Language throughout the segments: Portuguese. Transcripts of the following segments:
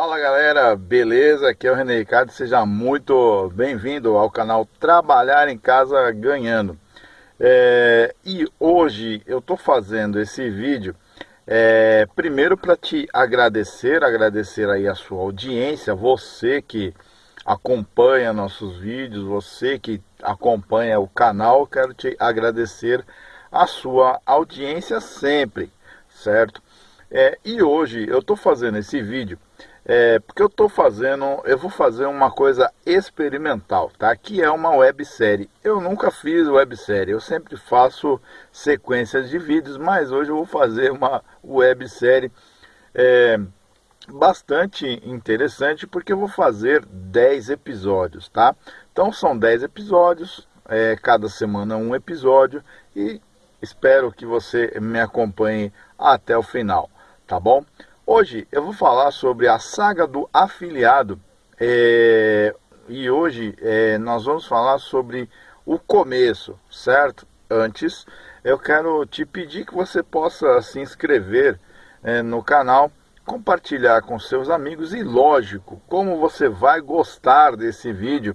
Fala galera, beleza? Aqui é o René Ricardo, seja muito bem-vindo ao canal Trabalhar em Casa Ganhando. É, e hoje eu estou fazendo esse vídeo é, primeiro para te agradecer, agradecer aí a sua audiência, você que acompanha nossos vídeos, você que acompanha o canal, quero te agradecer a sua audiência sempre, certo? É, e hoje eu estou fazendo esse vídeo é, porque eu estou fazendo, eu vou fazer uma coisa experimental, tá? Que é uma websérie. Eu nunca fiz websérie, eu sempre faço sequências de vídeos, mas hoje eu vou fazer uma websérie é, bastante interessante, porque eu vou fazer 10 episódios, tá? Então são 10 episódios, é, cada semana um episódio, e espero que você me acompanhe até o final, tá bom? Hoje eu vou falar sobre a saga do afiliado é, e hoje é, nós vamos falar sobre o começo, certo? Antes eu quero te pedir que você possa se inscrever é, no canal, compartilhar com seus amigos e lógico, como você vai gostar desse vídeo,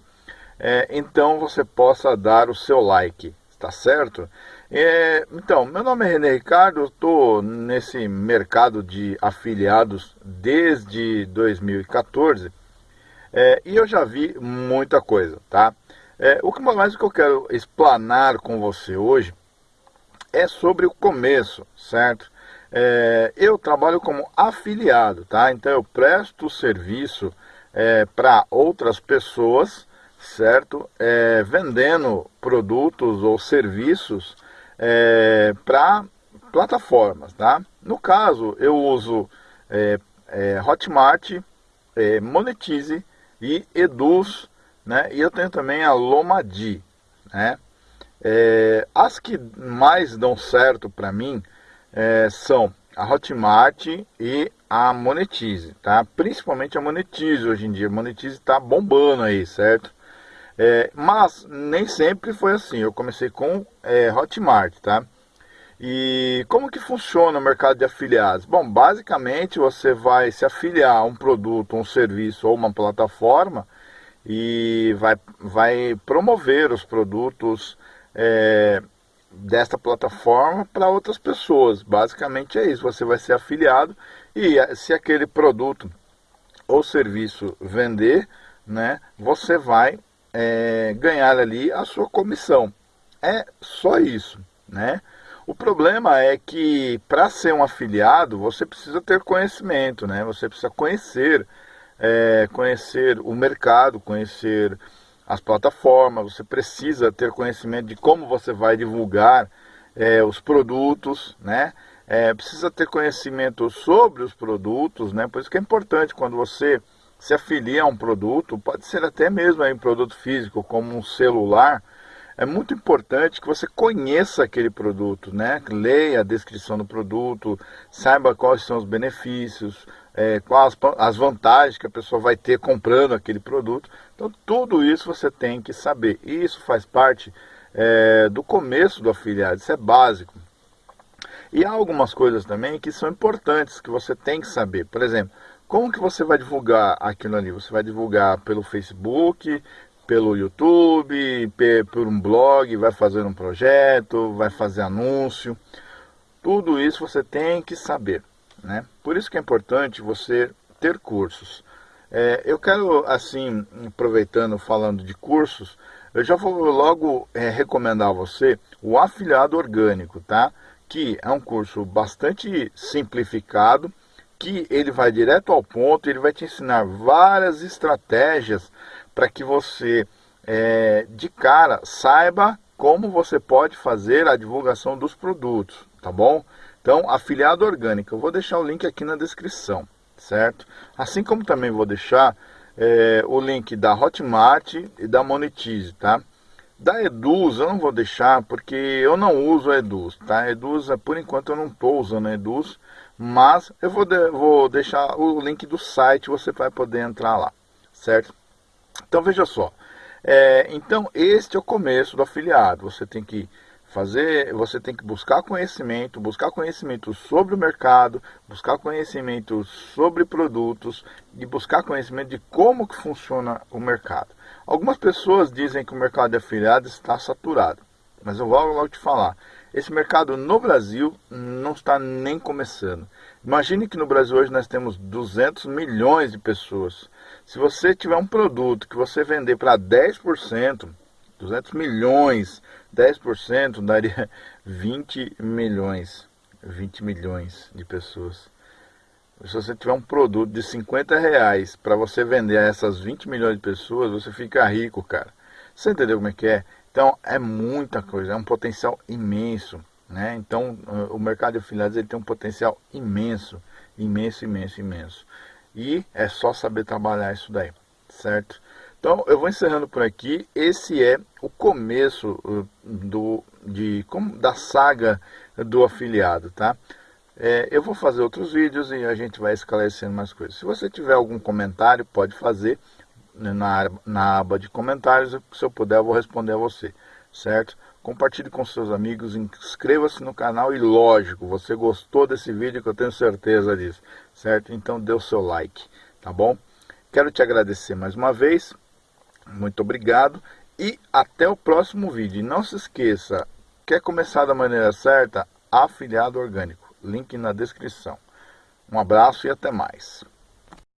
é, então você possa dar o seu like, tá certo? É, então, meu nome é René Ricardo, estou nesse mercado de afiliados desde 2014 é, e eu já vi muita coisa, tá? É, o que mais que eu quero explanar com você hoje é sobre o começo, certo? É, eu trabalho como afiliado, tá? Então eu presto serviço é, para outras pessoas, certo? É, vendendo produtos ou serviços é, para plataformas, tá? No caso, eu uso é, é, Hotmart, é, Monetize e Eduz, né? E eu tenho também a Lomadi, né? É, as que mais dão certo para mim é, são a Hotmart e a Monetize, tá? Principalmente a Monetize hoje em dia. A Monetize está bombando aí, certo? É, mas nem sempre foi assim. Eu comecei com é, Hotmart, tá? E como que funciona o mercado de afiliados? Bom, basicamente você vai se afiliar a um produto, um serviço ou uma plataforma e vai, vai promover os produtos é, desta plataforma para outras pessoas. Basicamente é isso. Você vai ser afiliado e se aquele produto ou serviço vender, né, você vai é, ganhar ali a sua comissão. É só isso, né? O problema é que para ser um afiliado você precisa ter conhecimento, né? Você precisa conhecer, é, conhecer o mercado, conhecer as plataformas. Você precisa ter conhecimento de como você vai divulgar é, os produtos, né? É, precisa ter conhecimento sobre os produtos, né? Por isso que é importante quando você se afilia a um produto, pode ser até mesmo um produto físico, como um celular, é muito importante que você conheça aquele produto, né? leia a descrição do produto, saiba quais são os benefícios, é, quais as vantagens que a pessoa vai ter comprando aquele produto. Então, tudo isso você tem que saber. E isso faz parte é, do começo do afiliado, isso é básico. E há algumas coisas também que são importantes, que você tem que saber. Por exemplo, como que você vai divulgar aquilo ali? Você vai divulgar pelo Facebook, pelo YouTube, por um blog, vai fazer um projeto, vai fazer anúncio. Tudo isso você tem que saber, né? Por isso que é importante você ter cursos. É, eu quero, assim, aproveitando, falando de cursos, eu já vou logo é, recomendar a você o Afiliado Orgânico, tá? Que é um curso bastante simplificado, aqui ele vai direto ao ponto, ele vai te ensinar várias estratégias para que você, é, de cara, saiba como você pode fazer a divulgação dos produtos, tá bom? Então, afiliado orgânico, eu vou deixar o link aqui na descrição, certo? Assim como também vou deixar é, o link da Hotmart e da Monetize, tá? Da Eduz eu não vou deixar porque eu não uso a Eduz, tá? Eduz, por enquanto eu não estou usando a Eduz, mas eu vou, de, vou deixar o link do site, você vai poder entrar lá, certo? Então veja só, é, então este é o começo do afiliado, você tem que fazer, você tem que buscar conhecimento, buscar conhecimento sobre o mercado, buscar conhecimento sobre produtos e buscar conhecimento de como que funciona o mercado. Algumas pessoas dizem que o mercado de afiliados está saturado, mas eu vou logo te falar. Esse mercado no Brasil não está nem começando. Imagine que no Brasil hoje nós temos 200 milhões de pessoas. Se você tiver um produto que você vender para 10%, 200 milhões, 10% daria 20 milhões, 20 milhões de pessoas. Se você tiver um produto de 50 reais para você vender a essas 20 milhões de pessoas, você fica rico, cara. Você entendeu como é que é? Então é muita coisa, é um potencial imenso. Né? Então o mercado de afiliados ele tem um potencial imenso, imenso, imenso, imenso. E é só saber trabalhar isso daí, certo? Então eu vou encerrando por aqui. Esse é o começo uh, do, de, como, da saga do afiliado, tá? É, eu vou fazer outros vídeos e a gente vai esclarecendo mais coisas. Se você tiver algum comentário, pode fazer na, na aba de comentários. Se eu puder, eu vou responder a você, certo? Compartilhe com seus amigos, inscreva-se no canal e, lógico, você gostou desse vídeo que eu tenho certeza disso, certo? Então dê o seu like, tá bom? Quero te agradecer mais uma vez muito obrigado e até o próximo vídeo. E não se esqueça, quer começar da maneira certa? Afiliado Orgânico, link na descrição. Um abraço e até mais.